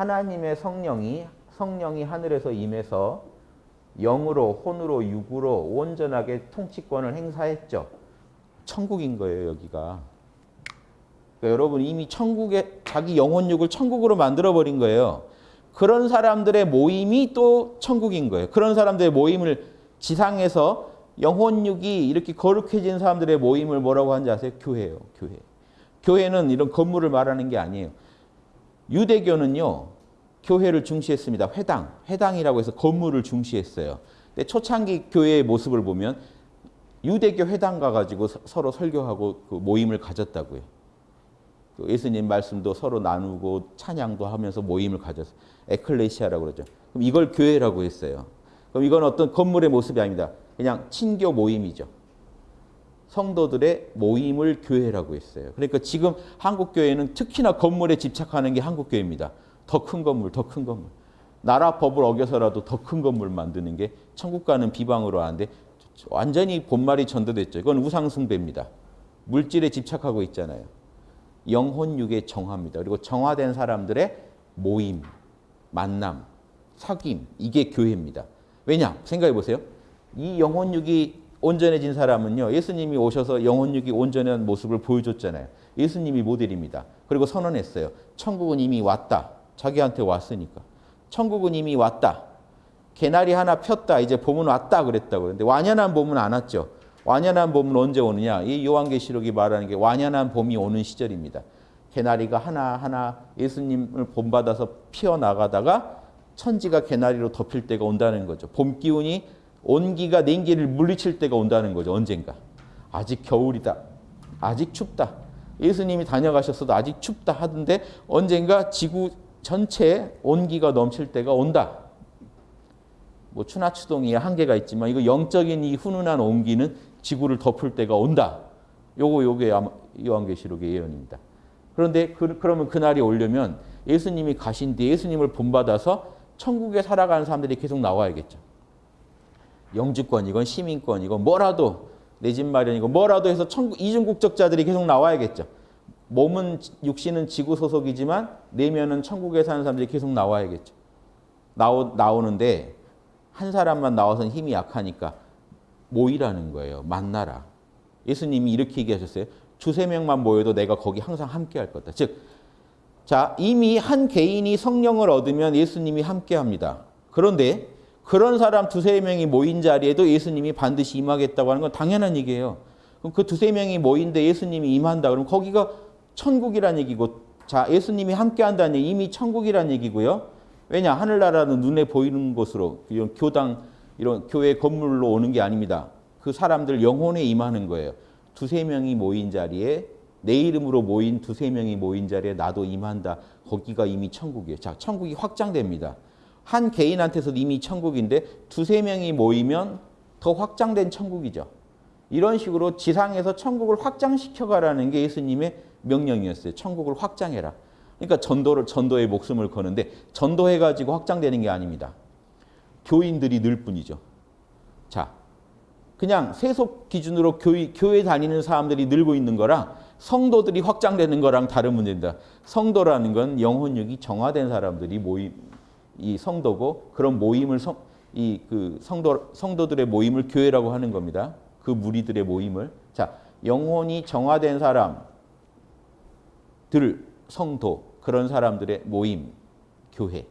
하나님의 성령이 성령이 하늘에서 임해서 영으로 혼으로 육으로 온전하게 통치권을 행사했죠. 천국인 거예요, 여기가. 그러니까 여러분 이미 천국에 자기 영혼육을 천국으로 만들어 버린 거예요. 그런 사람들의 모임이 또 천국인 거예요. 그런 사람들의 모임을 지상에서 영혼육이 이렇게 거룩해진 사람들의 모임을 뭐라고 하는지 아세요? 교회예요. 교회. 교회는 이런 건물을 말하는 게 아니에요. 유대교는요. 교회를 중시했습니다. 회당. 회당이라고 해서 건물을 중시했어요. 근데 초창기 교회의 모습을 보면 유대교 회당 가가지고 서로 설교하고 그 모임을 가졌다고요. 그 예수님 말씀도 서로 나누고 찬양도 하면서 모임을 가졌어요. 에클레시아라고 그러죠. 그럼 이걸 교회라고 했어요. 그럼 이건 어떤 건물의 모습이 아닙니다. 그냥 친교 모임이죠. 성도들의 모임을 교회라고 했어요. 그러니까 지금 한국 교회는 특히나 건물에 집착하는 게 한국 교회입니다. 더 큰 건물, 더 큰 건물. 나라 법을 어겨서라도 더 큰 건물 만드는 게 천국 가는 비방으로 하는데 완전히 본말이 전도됐죠. 이건 우상숭배입니다. 물질에 집착하고 있잖아요. 영혼육의 정화입니다. 그리고 정화된 사람들의 모임, 만남, 사귐 이게 교회입니다. 왜냐? 생각해 보세요. 이 영혼육이 온전해진 사람은요. 예수님이 오셔서 영혼육이 온전한 모습을 보여줬잖아요. 예수님이 모델입니다. 그리고 선언했어요. 천국은 이미 왔다. 자기한테 왔으니까. 천국은 이미 왔다. 개나리 하나 폈다. 이제 봄은 왔다 그랬다고. 근데 완연한 봄은 안 왔죠. 완연한 봄은 언제 오느냐? 이 요한계시록이 말하는 게 완연한 봄이 오는 시절입니다. 개나리가 하나하나 예수님을 본받아서 피어나가다가 천지가 개나리로 덮일 때가 온다는 거죠. 봄 기운이 온기가 냉기를 물리칠 때가 온다는 거죠. 언젠가. 아직 겨울이다. 아직 춥다. 예수님이 다녀가셨어도 아직 춥다 하던데 언젠가 지구 전체에 온기가 넘칠 때가 온다. 뭐 추나 추동이 한계가 있지만 이거 영적인 이 훈훈한 온기는 지구를 덮을 때가 온다. 요거 요게 요한계시록의 예언입니다. 그런데 그, 그러면 그날이 오려면 예수님이 가신 뒤에 예수님을 본받아서 천국에 살아가는 사람들이 계속 나와야겠죠. 영주권이건 시민권이건 뭐라도 내 집 마련이고 뭐라도 해서 천국 이중국적자들이 계속 나와야겠죠. 몸은 육신은 지구 소속이지만 내면은 천국에 사는 사람들이 계속 나와야겠죠. 나오, 나오는데 한 사람만 나와서는 힘이 약하니까 모이라는 거예요. 만나라. 예수님이 이렇게 얘기하셨어요. 두세 명만 모여도 내가 거기 항상 함께 할 거다. 즉, 자, 이미 한 개인이 성령을 얻으면 예수님이 함께 합니다. 그런데 그런 사람 두세 명이 모인 자리에도 예수님이 반드시 임하겠다고 하는 건 당연한 얘기예요. 그럼 그 두세 명이 모인데 예수님이 임한다. 그럼 거기가 천국이란 얘기고, 자, 예수님이 함께 한다는 얘기, 이미 천국이란 얘기고요. 왜냐? 하늘나라는 눈에 보이는 곳으로, 이런 교당, 이런 교회 건물로 오는 게 아닙니다. 그 사람들 영혼에 임하는 거예요. 두세 명이 모인 자리에 내 이름으로 모인 두세 명이 모인 자리에 나도 임한다. 거기가 이미 천국이에요. 자, 천국이 확장됩니다. 한 개인한테서 이미 천국인데 두세 명이 모이면 더 확장된 천국이죠. 이런 식으로 지상에서 천국을 확장시켜 가라는 게 예수님의 명령이었어요. 천국을 확장해라. 그러니까 전도를 전도에 목숨을 거는데 전도해 가지고 확장되는 게 아닙니다. 교인들이 늘 뿐이죠. 자, 그냥 세속 기준으로 교회, 교회 다니는 사람들이 늘고 있는 거랑 성도들이 확장되는 거랑 다른 문제입니다. 성도라는 건 영혼력이 정화된 사람들이 모임, 이 성도고 그런 모임을 성, 이 그 성도 성도들의 모임을 교회라고 하는 겁니다. 그 무리들의 모임을 자 영혼이 정화된 사람들 성도 그런 사람들의 모임 교회.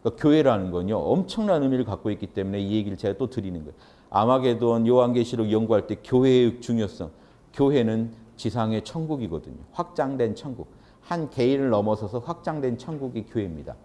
그러니까 교회라는 건요 엄청난 의미를 갖고 있기 때문에 이 얘기를 제가 또 드리는 거예요. 아마게돈 요한계시록 연구할 때 교회의 중요성. 교회는 지상의 천국이거든요. 확장된 천국. 한 개인을 넘어서서 확장된 천국이 교회입니다.